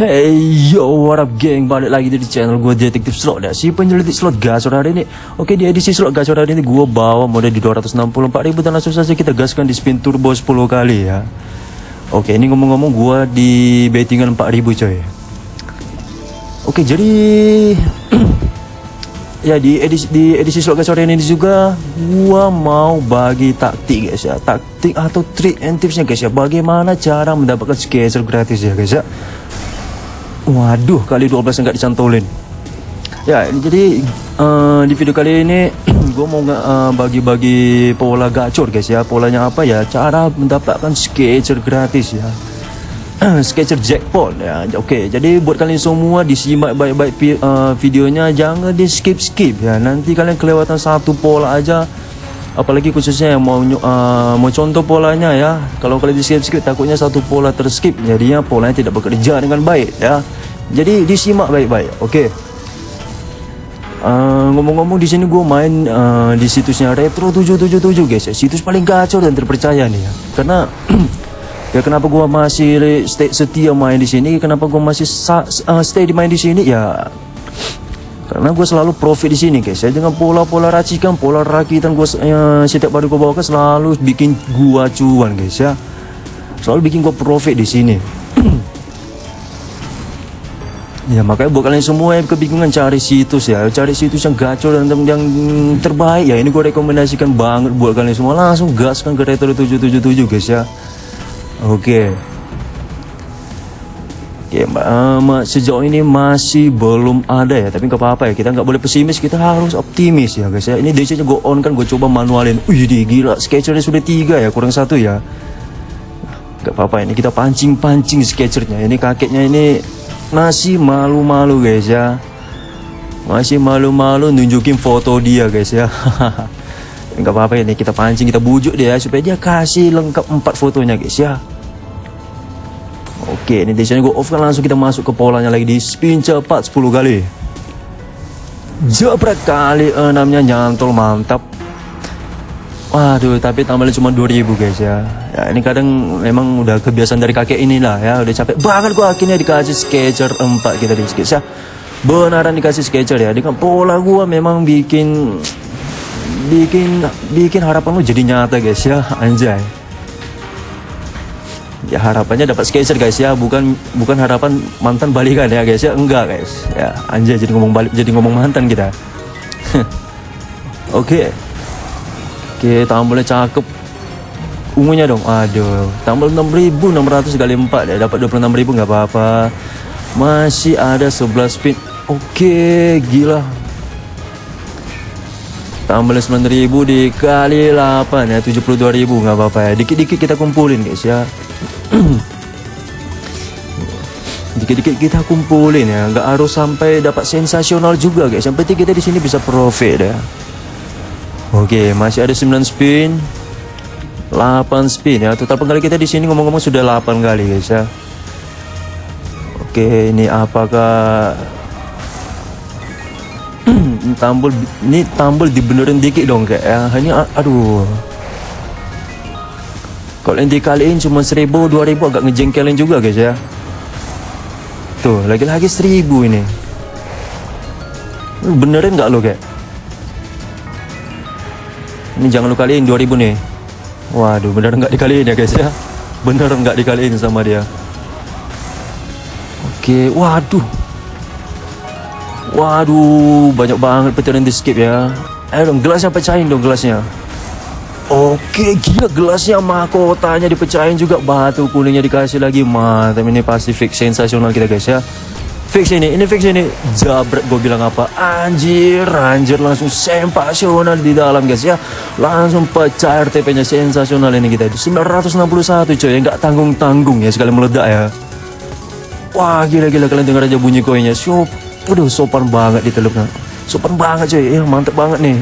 Hey yo what up geng balik lagi di channel gue detektif slot. Ya si penyelidik slot gacor hari ini. Oke di edisi slot gacor hari ini gue bawa model di 264 ribu dan langsung saja kita gaskan di spin turbo 10 kali ya. Oke ini ngomong-ngomong gue di bettingan 4000 coy. Oke jadi ya di edisi di edisi slot gacor ini juga gua mau bagi taktik guys ya. Taktik atau trik and tipsnya guys ya. Bagaimana cara mendapatkan skater gratis ya guys ya Waduh, kali 12 enggak dicantolin. Ya, jadi uh, di video kali ini gue mau uh, bagi-bagi pola gacor guys ya. Polanya apa ya? Cara mendapatkan sketcher gratis ya. sketcher jackpot ya. Oke, jadi buat kalian semua disimak baik-baik uh, videonya, jangan di skip-skip ya. Nanti kalian kelewatan satu pola aja apalagi khususnya yang mau uh, mau contoh polanya ya kalau kalian di skip skip takutnya satu pola terskip jadinya polanya tidak bekerja dengan baik ya jadi disimak baik-baik. Oke. Okay. Uh, ngomong-ngomong di sini gue main uh, di situsnya Retro 777 guys. Situs paling gacor dan terpercaya nih ya. Karena ya kenapa gue masih stay setia main di sini? Kenapa gue masih uh, stay di main di sini? Ya karena gue selalu profit di sini guys ya dengan pola-pola racikan pola rakitan gue uh, setiap hari gue bawa ke selalu bikin gue cuan guys ya selalu bikin gue profit di sini Ya makanya buat kalian semua yang kebingungan cari situs ya. Cari situs yang gacor dan yang terbaik ya. Ini gue rekomendasikan banget buat kalian semua. Langsung gaskan ke Retro 777 guys ya. Oke. Oke mbak. Um, sejauh ini masih belum ada ya. Tapi nggak apa-apa ya. Kita nggak boleh pesimis. Kita harus optimis ya guys ya. Ini DC nya gue on kan. Gue coba manualin. Wih gila. Sketchernya sudah tiga ya kurang satu ya. Gak apa-apa. Ini kita pancing-pancing sketchernya. Ini kakeknya ini masih malu-malu guys ya. Masih malu-malu nunjukin foto dia guys ya. Nggak apa-apa ini kita pancing kita bujuk dia supaya dia kasih lengkap empat fotonya guys ya. Oke ini di gue off kan langsung kita masuk ke polanya lagi di spin cepat 10 kali. Jabrak kali enamnya nyantol mantap Waduh, tapi tambahnya cuma 2000 guys ya. Ya ini kadang memang udah kebiasaan dari kakek inilah ya, udah capek banget gua akhirnya dikasih sketcher 4 kita di sketch ya. Beneran dikasih sketcher ya. Dengan pola gua memang bikin bikin bikin harapan lu jadi nyata guys ya, anjay. Ya harapannya dapat sketcher guys ya, bukan bukan harapan mantan balikan ya guys ya, enggak guys. Ya, anjay jadi ngomong balik jadi ngomong mantan kita. Oke. Okay. Oke, tambahnya cakep. Ungunya dong. Aduh, tambal 6600 kali 4 ya. Dapat 26000 nggak apa-apa. Masih ada 11 spin. Oke, gila. Tambah 9000 dikali 8 ya, 72000 nggak apa-apa ya. Dikit-dikit kita kumpulin guys ya. dikit-dikit kita kumpulin ya nggak harus sampai dapat sensasional juga guys yang penting kita di sini bisa profit ya Oke, masih ada 9 spin. 8 spin ya. Total penggali kita di sini ngomong-ngomong sudah 8 kali guys ya. Oke, ini apakah tambul ini tambul dibenerin dikit dong kayak ya. Ini aduh. Kalau yang dikaliin cuma 1000 2000 agak ngejengkelin juga guys ya. Tuh, lagi-lagi 1000 ini. Benerin nggak lo kayak? Ini jangan lu kaliin 2000 nih. Waduh, bener nggak dikaliin ya guys ya? Bener nggak dikaliin sama dia. Oke, waduh. Waduh, banyak banget di skip ya. Ayo dong, gelasnya pecahin dong gelasnya. Oke, gila gelasnya mahkotanya dipecahin juga. Batu kuningnya dikasih lagi. Mantap, ini pasti fix sensasional kita guys ya fix ini ini fix ini. Jabret gue bilang apa? Anjir anjir langsung sensasional di dalam guys ya. Langsung pecah RTP nya sensasional ini kita 961 coy nggak tanggung tanggung ya sekali meledak ya. Wah gila gila kalian dengar aja bunyi koinnya. So aduh sopan banget di teluknya sopan banget coy ya mantep banget nih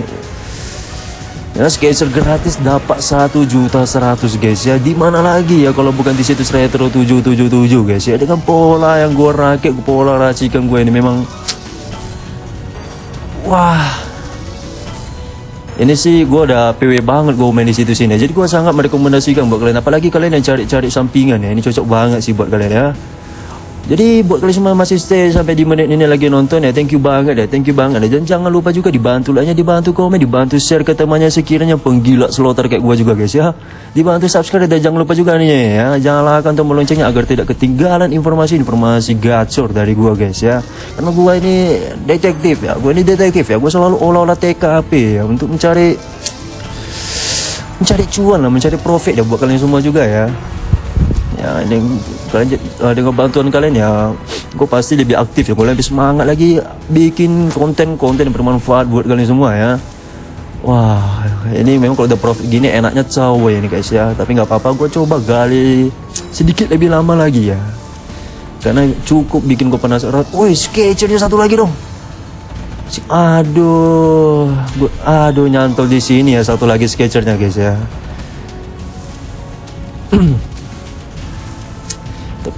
Ya, sketcher gratis dapat satu juta seratus guys ya. Di mana lagi ya kalau bukan di situs Retro 777 guys ya. Dengan pola yang gue rakit, pola racikan gue ini memang wah. Ini sih gue udah PW banget gue main di situs ini. Jadi gue sangat merekomendasikan buat kalian apalagi kalian yang cari-cari sampingan ya. Ini cocok banget sih buat kalian ya. Jadi buat kalian semua masih stay sampai di menit ini lagi nonton ya Thank you banget ya Thank you banget ya. Dan jangan lupa juga dibantu lah Dibantu komen Dibantu share ke temannya sekiranya penggila slotter kayak gua juga guys ya. Dibantu subscribe dan jangan lupa juga nih ya. Jangan lupa tombol loncengnya agar tidak ketinggalan informasi-informasi gacor dari gua guys ya. Karena gua ini detektif ya Gua ini detektif ya. Gua selalu olah-olah TKP ya Untuk mencari Mencari cuan lah Mencari profit ya buat kalian semua juga ya ya ini kalian dengan bantuan kalian ya gue pasti lebih aktif ya. Gue lebih semangat lagi bikin konten-konten yang bermanfaat buat kalian semua ya. Wah ini memang kalau udah profit gini enaknya cawe ini guys ya. Tapi nggak apa-apa gue coba gali sedikit lebih lama lagi ya. Karena cukup bikin gue penasaran. Woi sketchernya satu lagi dong. Aduh gua, aduh nyantol di sini ya satu lagi sketchernya guys ya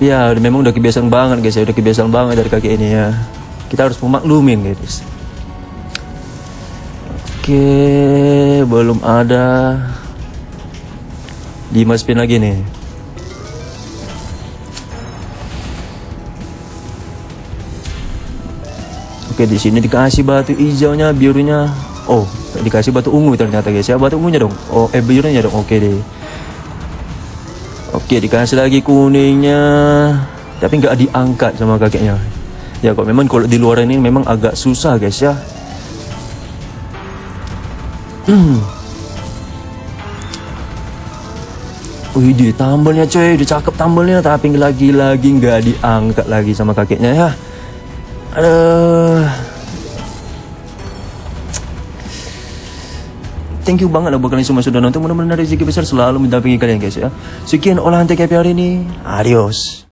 ya memang udah kebiasaan banget guys ya. Udah kebiasaan banget dari kaki ini ya. Kita harus memaklumin guys. Oke belum ada 5 spin lagi nih. Oke di sini dikasih batu hijaunya birunya. Oh dikasih batu ungu ternyata guys ya. Batu ungunya dong. Oh eh birunya dong. Oke deh Oke dikasih lagi kuningnya. Tapi nggak diangkat sama kakeknya. Ya kok memang kalau di luar ini memang agak susah guys ya. Wih di tambelnya coy. Udah cakep tambelnya Tapi lagi-lagi nggak diangkat lagi sama kakeknya ya. Aduh Thank you banget lah buat kalian semua sudah nonton. Mudah-mudahan rezeki besar selalu mendampingi kalian guys ya. Sekian olahan TKP hari ini. Adios.